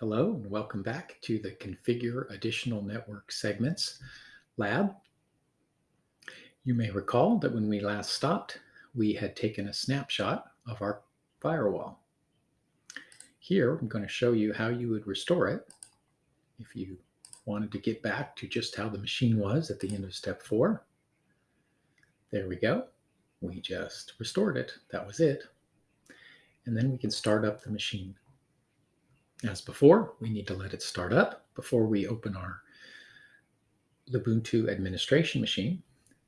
Hello and welcome back to the Configure Additional Network Segments lab. You may recall that when we last stopped, we had taken a snapshot of our firewall. Here, I'm going to show you how you would restore it if you wanted to get back to just how the machine was at the end of step four. There we go. We just restored it. That was it. And then we can start up the machine as before, we need to let it start up before we open our Ubuntu administration machine.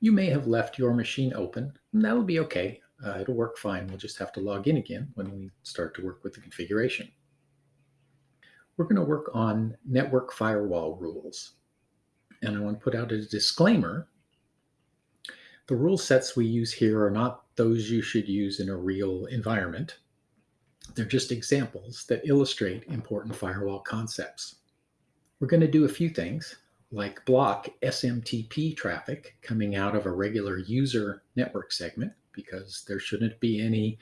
You may have left your machine open, and that'll be okay. Uh, it'll work fine. We'll just have to log in again when we start to work with the configuration. We're going to work on network firewall rules. And I want to put out a disclaimer. The rule sets we use here are not those you should use in a real environment. They're just examples that illustrate important firewall concepts. We're going to do a few things like block SMTP traffic coming out of a regular user network segment because there shouldn't be any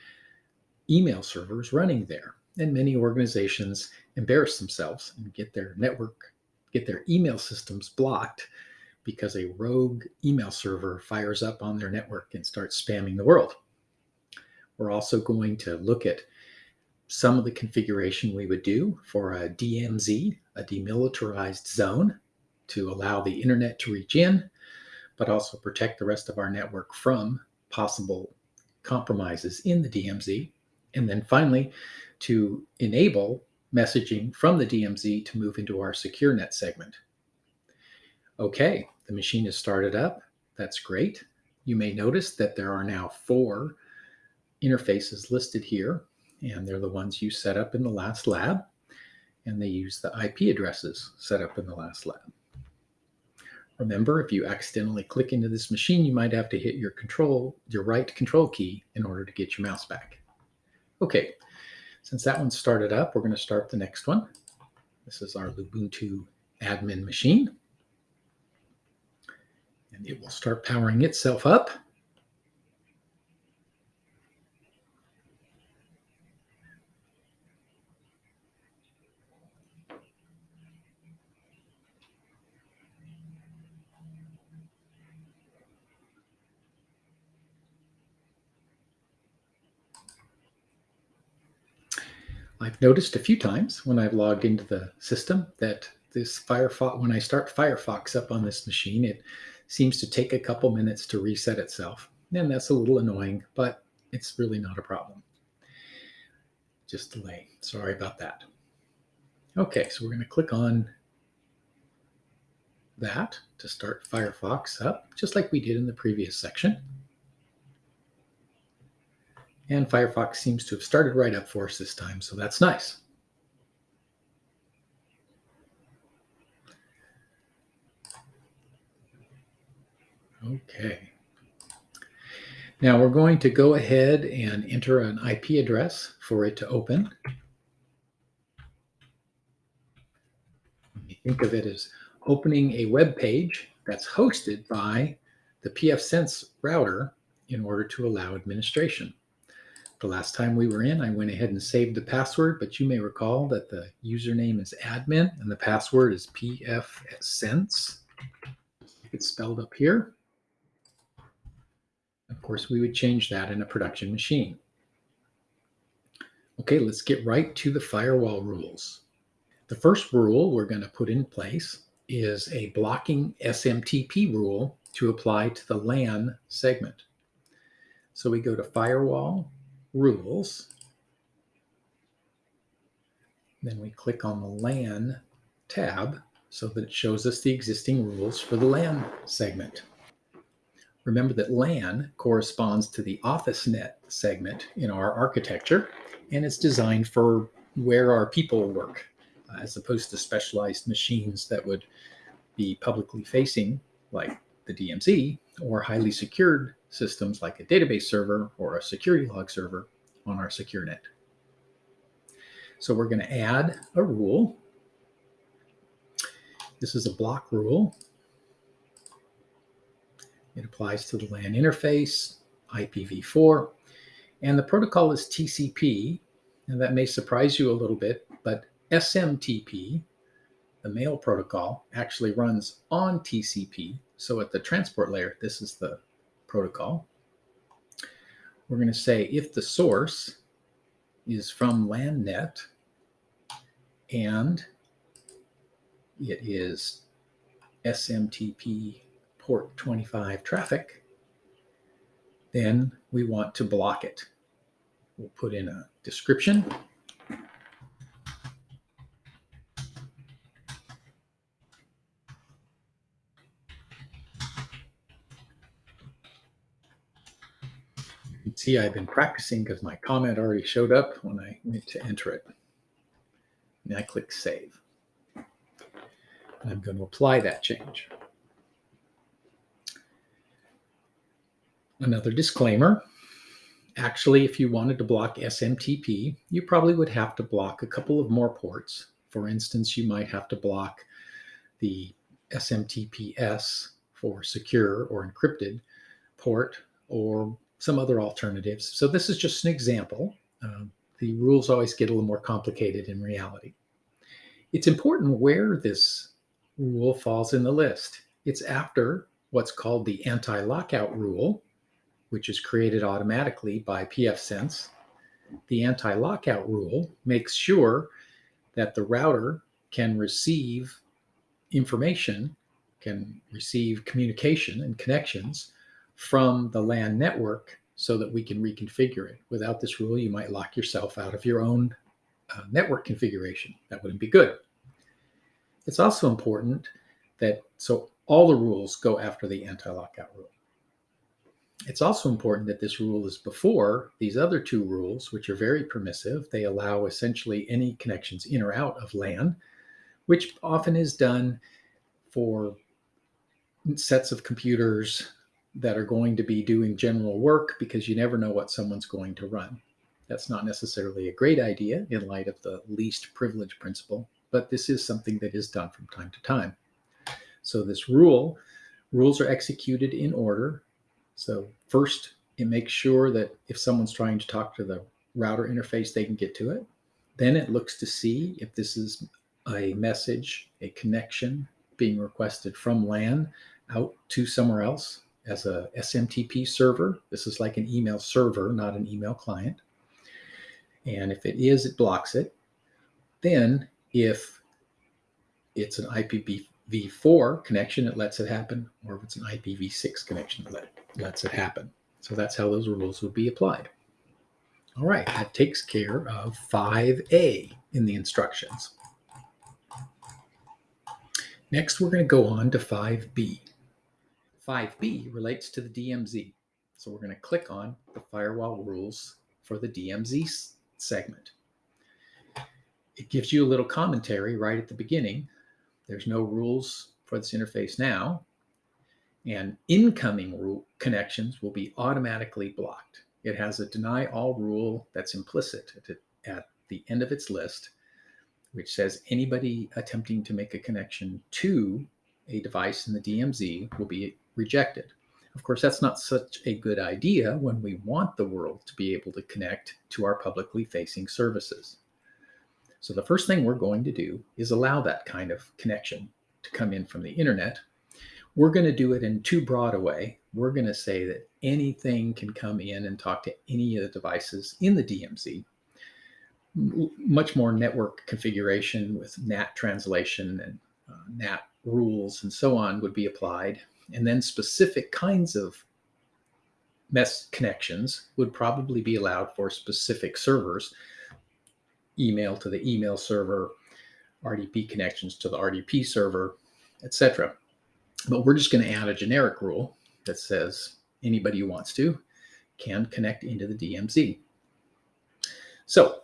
email servers running there. And many organizations embarrass themselves and get their network, get their email systems blocked because a rogue email server fires up on their network and starts spamming the world. We're also going to look at some of the configuration we would do for a DMZ, a demilitarized zone, to allow the internet to reach in, but also protect the rest of our network from possible compromises in the DMZ. And then finally, to enable messaging from the DMZ to move into our secure net segment. Okay, the machine is started up. That's great. You may notice that there are now four interfaces listed here and they're the ones you set up in the last lab, and they use the IP addresses set up in the last lab. Remember, if you accidentally click into this machine, you might have to hit your control, your right control key in order to get your mouse back. Okay, since that one started up, we're going to start the next one. This is our Ubuntu admin machine. And it will start powering itself up. I've noticed a few times when I've logged into the system that this Firefox, when I start Firefox up on this machine, it seems to take a couple minutes to reset itself. And that's a little annoying, but it's really not a problem. Just delay. Sorry about that. Okay, so we're going to click on that to start Firefox up, just like we did in the previous section. And Firefox seems to have started right up for us this time, so that's nice. Okay. Now we're going to go ahead and enter an IP address for it to open. Think of it as opening a web page that's hosted by the pfSense router in order to allow administration. The last time we were in, I went ahead and saved the password, but you may recall that the username is admin and the password is pfsense. It's spelled up here. Of course, we would change that in a production machine. Okay, let's get right to the firewall rules. The first rule we're going to put in place is a blocking SMTP rule to apply to the LAN segment. So we go to firewall rules. Then we click on the LAN tab so that it shows us the existing rules for the LAN segment. Remember that LAN corresponds to the OfficeNet segment in our architecture, and it's designed for where our people work, uh, as opposed to specialized machines that would be publicly facing, like the DMZ, or highly secured systems like a database server or a security log server on our secure net. So we're going to add a rule. This is a block rule. It applies to the LAN interface, IPv4, and the protocol is TCP. And that may surprise you a little bit, but SMTP, the mail protocol, actually runs on TCP. So at the transport layer, this is the protocol. We're going to say if the source is from LANnet and it is SMTP port 25 traffic, then we want to block it. We'll put in a description. Can see I've been practicing because my comment already showed up when I went to enter it. And I click save. I'm going to apply that change. Another disclaimer. Actually, if you wanted to block SMTP, you probably would have to block a couple of more ports. For instance, you might have to block the SMTPS for secure or encrypted port or some other alternatives. So this is just an example. Um, the rules always get a little more complicated in reality. It's important where this rule falls in the list. It's after what's called the anti-lockout rule, which is created automatically by pfSense. The anti-lockout rule makes sure that the router can receive information, can receive communication and connections from the LAN network so that we can reconfigure it. Without this rule, you might lock yourself out of your own uh, network configuration. That wouldn't be good. It's also important that so all the rules go after the anti-lockout rule. It's also important that this rule is before these other two rules, which are very permissive. They allow essentially any connections in or out of LAN, which often is done for sets of computers that are going to be doing general work because you never know what someone's going to run. That's not necessarily a great idea in light of the least privilege principle, but this is something that is done from time to time. So this rule, rules are executed in order. So first, it makes sure that if someone's trying to talk to the router interface, they can get to it. Then it looks to see if this is a message, a connection being requested from LAN out to somewhere else as a SMTP server. This is like an email server, not an email client. And if it is, it blocks it. Then if it's an IPv4 connection, it lets it happen, or if it's an IPv6 connection, it let, lets it happen. So that's how those rules would be applied. All right, that takes care of 5A in the instructions. Next, we're going to go on to 5B. 5B relates to the DMZ. So we're going to click on the firewall rules for the DMZ segment it gives you a little commentary right at the beginning. There's no rules for this interface now. And incoming connections will be automatically blocked. It has a deny all rule that's implicit at, the end of its list, which says anybody attempting to make a connection to a device in the DMZ will be rejected. Of course, that's not such a good idea when we want the world to be able to connect to our publicly facing services. So the first thing we're going to do is allow that kind of connection to come in from the internet. We're going to do it in too broad a way. We're going to say that anything can come in and talk to any of the devices in the DMZ. Much more network configuration with NAT translation and uh, NAT rules and so on would be applied. And then specific kinds of MES connections would probably be allowed for specific servers email to the email server, RDP connections to the RDP server, etc. But we're just going to add a generic rule that says anybody who wants to can connect into the DMZ. So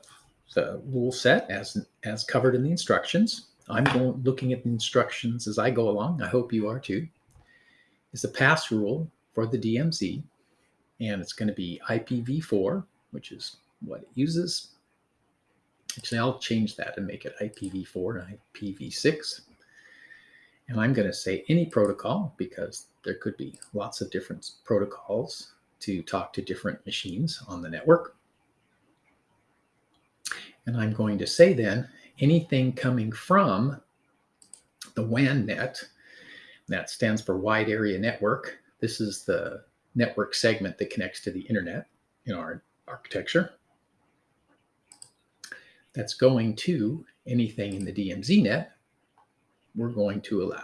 the rule set as, as covered in the instructions, I'm going, looking at the instructions as I go along. I hope you are too. Is the pass rule for the DMZ, and it's going to be IPv4, which is what it uses. Actually, I'll change that and make it IPv4 and IPv6. And I'm going to say any protocol because there could be lots of different protocols to talk to different machines on the network. And I'm going to say then anything coming from the WAN net, that stands for Wide Area Network. This is the network segment that connects to the internet in our architecture. That's going to anything in the DMZ net, we're going to allow.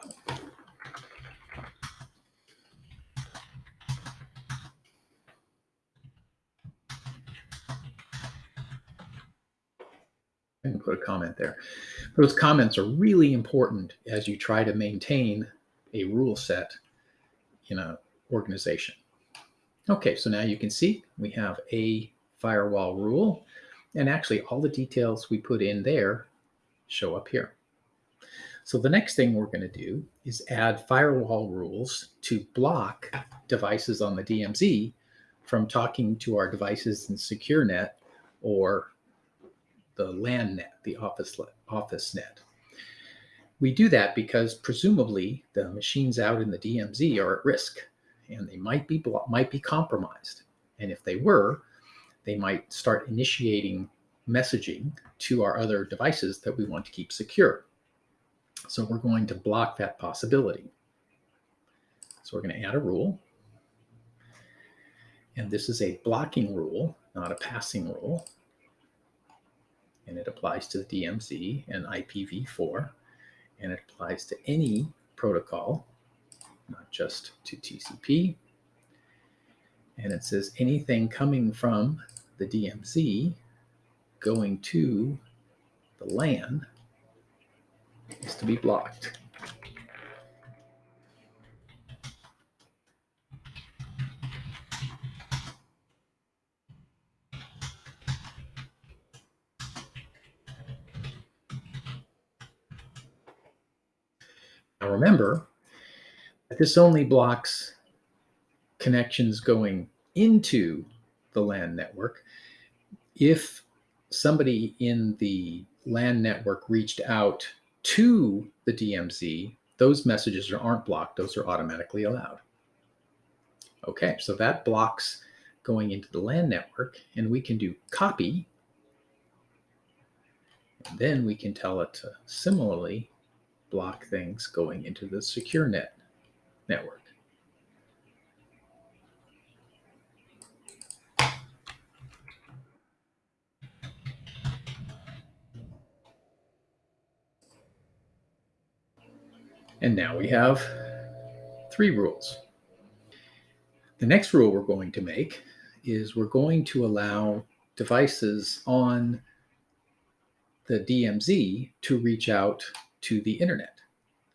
and put a comment there. Those comments are really important as you try to maintain a rule set in an organization. Okay, so now you can see we have a firewall rule and actually all the details we put in there show up here. So the next thing we're going to do is add firewall rules to block devices on the DMZ from talking to our devices in SecureNet or the LAN net, the office, office net. We do that because presumably the machines out in the DMZ are at risk and they might be might be compromised. And if they were, they might start initiating messaging to our other devices that we want to keep secure. So we're going to block that possibility. So we're going to add a rule. And this is a blocking rule, not a passing rule and it applies to the DMZ and IPv4, and it applies to any protocol, not just to TCP. And it says anything coming from the DMZ going to the LAN is to be blocked. Now remember that this only blocks connections going into the LAN network. If somebody in the LAN network reached out to the DMZ, those messages aren't blocked. Those are automatically allowed. Okay, so that blocks going into the LAN network and we can do copy. And then we can tell it to similarly block things going into the secure net network. And now we have three rules. The next rule we're going to make is we're going to allow devices on the DMZ to reach out to the internet,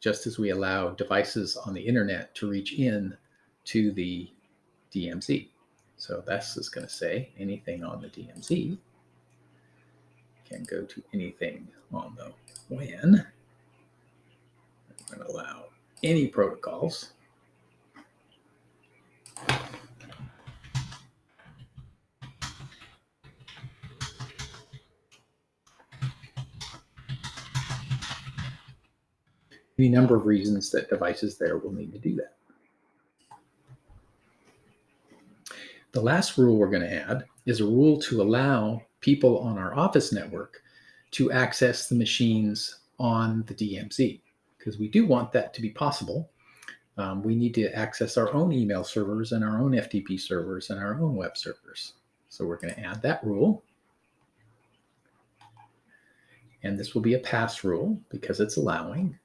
just as we allow devices on the internet to reach in to the DMZ. So this is going to say anything on the DMZ can go to anything on the WAN. I'm going to allow any protocols any number of reasons that devices there will need to do that. The last rule we're going to add is a rule to allow people on our office network to access the machines on the DMZ, because we do want that to be possible. Um, we need to access our own email servers and our own FTP servers and our own web servers. So we're going to add that rule. And this will be a pass rule because it's allowing.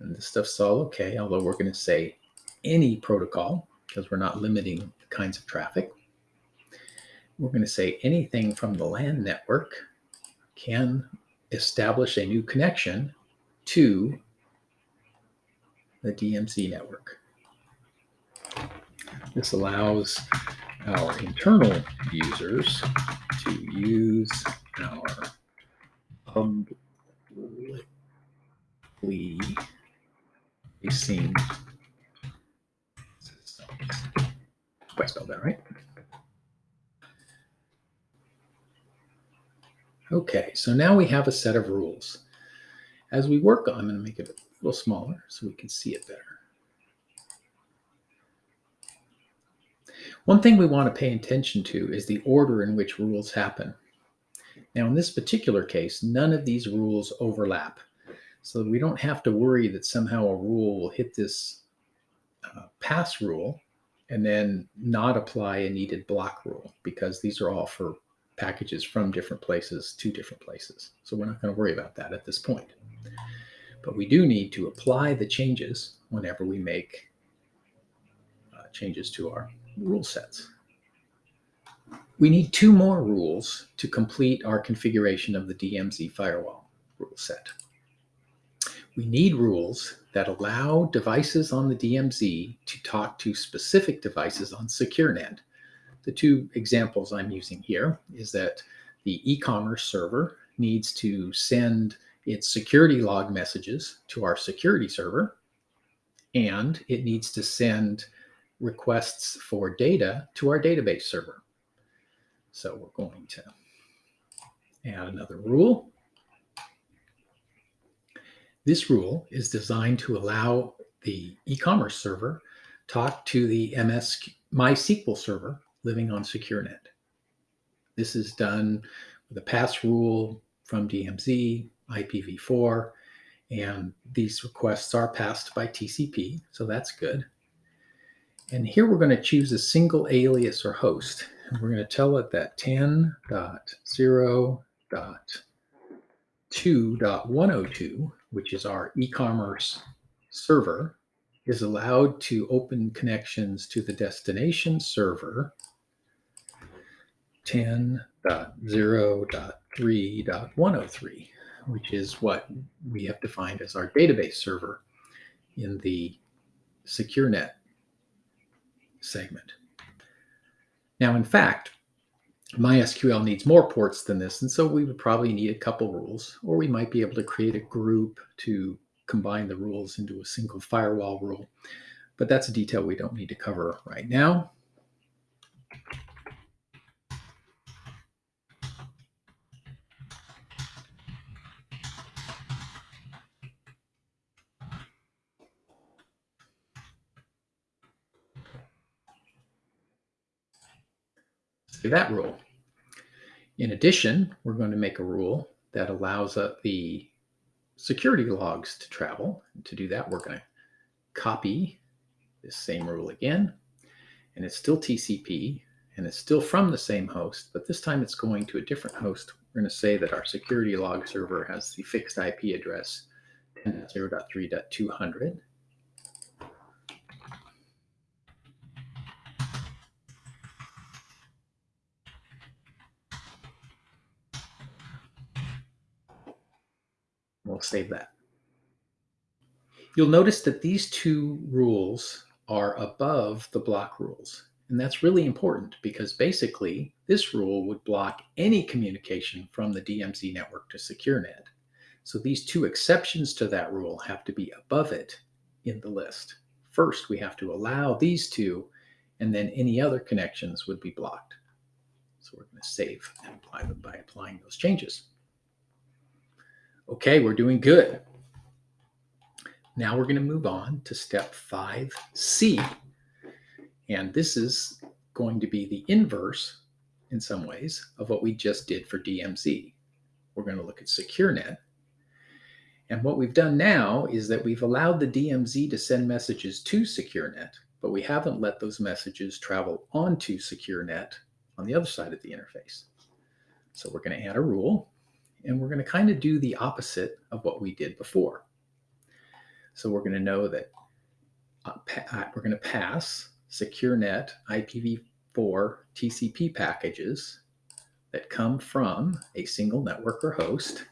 And this stuff's all okay, although we're going to say any protocol because we're not limiting the kinds of traffic. We're going to say anything from the LAN network can establish a new connection to the DMZ network. This allows our internal users to use our publicly facing systems. I spelled that right. Okay, so now we have a set of rules. As we work on, I'm going to make it a little smaller so we can see it better. One thing we want to pay attention to is the order in which rules happen. Now, in this particular case, none of these rules overlap. So we don't have to worry that somehow a rule will hit this uh, pass rule and then not apply a needed block rule because these are all for packages from different places to different places. So we're not going to worry about that at this point. But we do need to apply the changes whenever we make uh, changes to our rule sets. We need two more rules to complete our configuration of the DMZ firewall rule set. We need rules that allow devices on the DMZ to talk to specific devices on SecureNet. The two examples I'm using here is that the e-commerce server needs to send its security log messages to our security server, and it needs to send requests for data to our database server. So we're going to add another rule. This rule is designed to allow the e-commerce server talk to the MS MySQL server living on SecureNet. This is done with a pass rule from DMZ, IPv4, and these requests are passed by TCP, so that's good. And here we're going to choose a single alias or host. And we're going to tell it that 10.0.2.102 which is our e-commerce server, is allowed to open connections to the destination server 10.0.3.103, which is what we have defined as our database server in the SecureNet segment. Now, in fact, MySQL needs more ports than this, and so we would probably need a couple rules, or we might be able to create a group to combine the rules into a single firewall rule. But that's a detail we don't need to cover right now. That rule. In addition, we're going to make a rule that allows uh, the security logs to travel. And to do that, we're going to copy this same rule again. And it's still TCP, and it's still from the same host, but this time it's going to a different host. We're going to say that our security log server has the fixed IP address 10.0.3.200. We'll save that. You'll notice that these two rules are above the block rules. And that's really important because basically this rule would block any communication from the DMZ network to SecureNet. So these two exceptions to that rule have to be above it in the list. First, we have to allow these two, and then any other connections would be blocked. So we're going to save and apply them by applying those changes. Okay, we're doing good. Now we're going to move on to step 5C. And this is going to be the inverse, in some ways, of what we just did for DMZ. We're going to look at SecureNet. And what we've done now is that we've allowed the DMZ to send messages to SecureNet, but we haven't let those messages travel onto SecureNet on the other side of the interface. So we're going to add a rule and we're going to kind of do the opposite of what we did before. So we're going to know that uh, uh we're going to pass SecureNet IPv4 TCP packages that come from a single network or host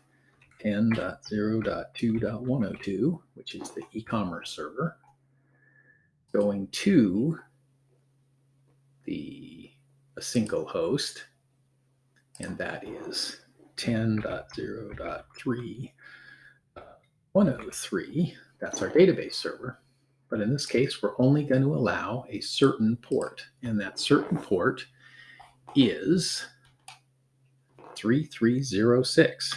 10.0.2.102, which is the e-commerce server, going to the a single host, and that is 10.0.3, uh, 103, that's our database server. But in this case, we're only going to allow a certain port, and that certain port is 3306.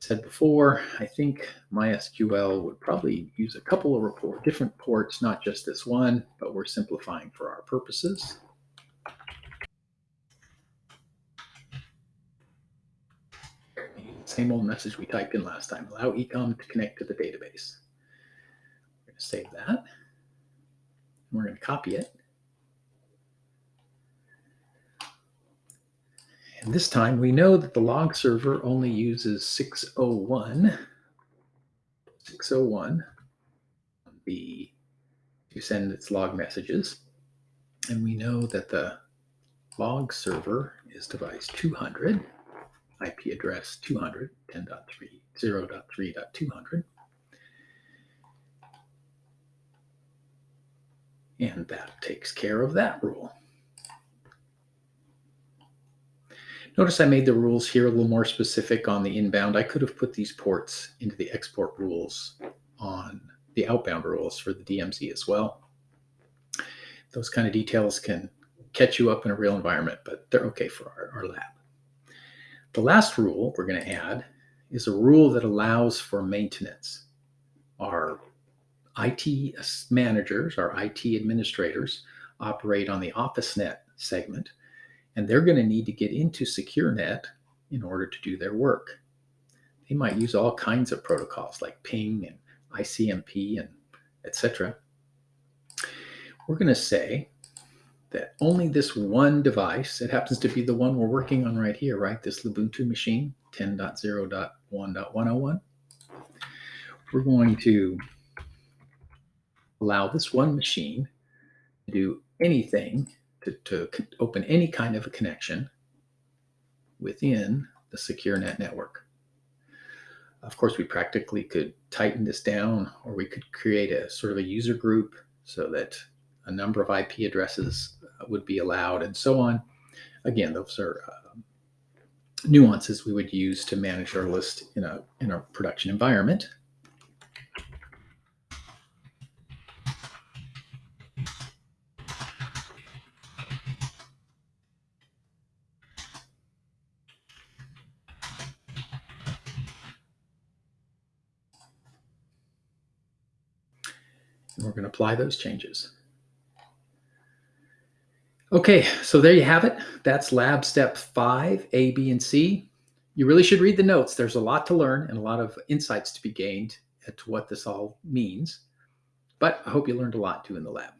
Said before, I think MySQL would probably use a couple of report, different ports, not just this one, but we're simplifying for our purposes. Same old message we typed in last time. Allow ecom to connect to the database. We're going to save that. And we're going to copy it. And this time we know that the log server only uses 601, 601 the, to send its log messages. And we know that the log server is device 200, IP address 200, 10.3, And that takes care of that rule. Notice I made the rules here a little more specific on the inbound. I could have put these ports into the export rules on the outbound rules for the DMZ as well. Those kind of details can catch you up in a real environment, but they're okay for our, our lab. The last rule we're going to add is a rule that allows for maintenance. Our IT managers, our IT administrators operate on the OfficeNet segment and they're going to need to get into SecureNet in order to do their work. They might use all kinds of protocols like ping and ICMP and etc. We're going to say that only this one device, it happens to be the one we're working on right here, right? This Ubuntu machine, 10.0.1.101. We're going to allow this one machine to do anything to, to open any kind of a connection within the SecureNet network. Of course, we practically could tighten this down or we could create a sort of a user group so that a number of IP addresses would be allowed and so on. Again, those are uh, nuances we would use to manage our list in a, in a production environment. And we're going to apply those changes. Okay, so there you have it. That's lab step five, A, B, and C. You really should read the notes. There's a lot to learn and a lot of insights to be gained to what this all means. But I hope you learned a lot too in the lab.